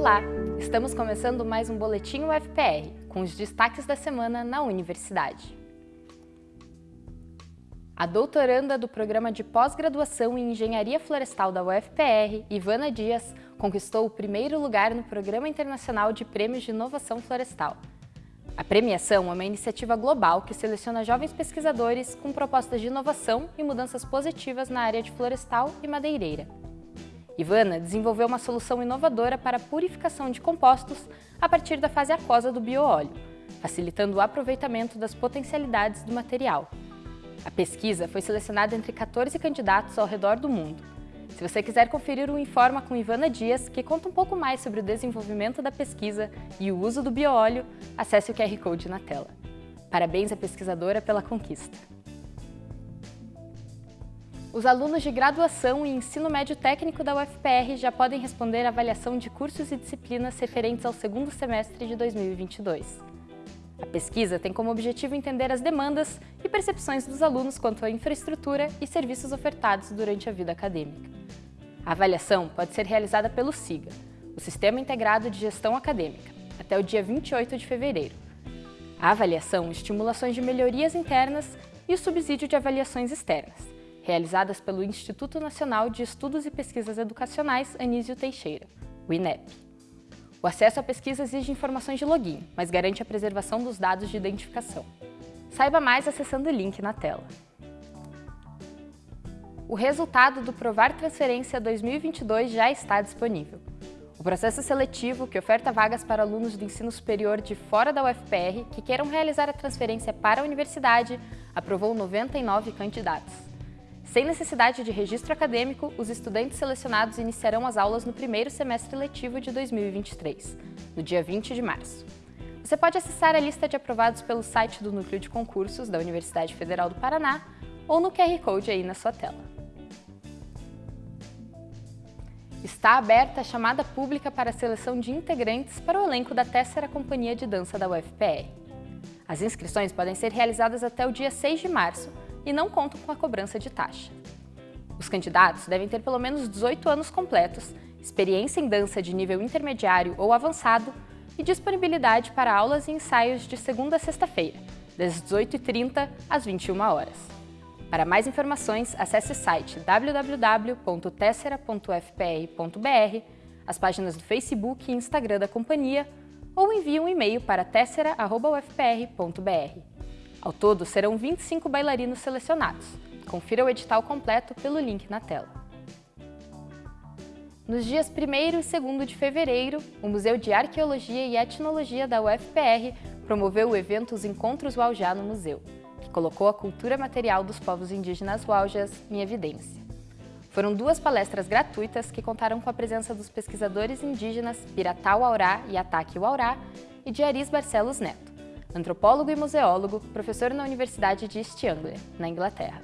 Olá! Estamos começando mais um Boletim UFPR, com os destaques da semana na universidade. A doutoranda do programa de pós-graduação em Engenharia Florestal da UFPR, Ivana Dias, conquistou o primeiro lugar no Programa Internacional de Prêmios de Inovação Florestal. A premiação é uma iniciativa global que seleciona jovens pesquisadores com propostas de inovação e mudanças positivas na área de florestal e madeireira. Ivana desenvolveu uma solução inovadora para a purificação de compostos a partir da fase aquosa do bioóleo, facilitando o aproveitamento das potencialidades do material. A pesquisa foi selecionada entre 14 candidatos ao redor do mundo. Se você quiser conferir o Informa com Ivana Dias, que conta um pouco mais sobre o desenvolvimento da pesquisa e o uso do bioóleo, acesse o QR Code na tela. Parabéns à pesquisadora pela conquista! Os alunos de graduação e ensino médio técnico da UFPR já podem responder à avaliação de cursos e disciplinas referentes ao segundo semestre de 2022. A pesquisa tem como objetivo entender as demandas e percepções dos alunos quanto à infraestrutura e serviços ofertados durante a vida acadêmica. A avaliação pode ser realizada pelo SIGA, o Sistema Integrado de Gestão Acadêmica, até o dia 28 de fevereiro. A avaliação estimula ações de melhorias internas e o subsídio de avaliações externas, realizadas pelo Instituto Nacional de Estudos e Pesquisas Educacionais Anísio Teixeira, o INEP. O acesso à pesquisa exige informações de login, mas garante a preservação dos dados de identificação. Saiba mais acessando o link na tela. O resultado do Provar Transferência 2022 já está disponível. O processo seletivo, que oferta vagas para alunos do ensino superior de fora da UFPR que queiram realizar a transferência para a universidade, aprovou 99 candidatos. Sem necessidade de registro acadêmico, os estudantes selecionados iniciarão as aulas no primeiro semestre letivo de 2023, no dia 20 de março. Você pode acessar a lista de aprovados pelo site do Núcleo de Concursos da Universidade Federal do Paraná ou no QR Code aí na sua tela. Está aberta a chamada pública para a seleção de integrantes para o elenco da Tessera Companhia de Dança da UFPR. As inscrições podem ser realizadas até o dia 6 de março e não contam com a cobrança de taxa. Os candidatos devem ter pelo menos 18 anos completos, experiência em dança de nível intermediário ou avançado e disponibilidade para aulas e ensaios de segunda a sexta-feira, das 18h30 às 21 horas. Para mais informações, acesse o site www.tessera.fpr.br, as páginas do Facebook e Instagram da companhia ou envie um e-mail para tessera.ufpr.br. Ao todo, serão 25 bailarinos selecionados. Confira o edital completo pelo link na tela. Nos dias 1 e 2 de fevereiro, o Museu de Arqueologia e Etnologia da UFPR promoveu o evento Os Encontros Waujá no Museu, que colocou a cultura material dos povos indígenas Waujas em evidência. Foram duas palestras gratuitas que contaram com a presença dos pesquisadores indígenas Piratau Aurá e Ataque Aurá e de Aris Barcelos Neto antropólogo e museólogo, professor na Universidade de East Anglia, na Inglaterra.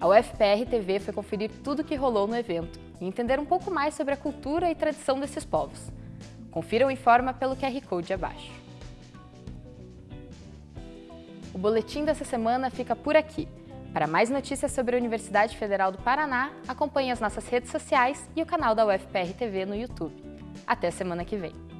A UFPR TV foi conferir tudo o que rolou no evento e entender um pouco mais sobre a cultura e tradição desses povos. Confira o Informa pelo QR Code abaixo. O boletim dessa semana fica por aqui. Para mais notícias sobre a Universidade Federal do Paraná, acompanhe as nossas redes sociais e o canal da UFPR TV no YouTube. Até semana que vem!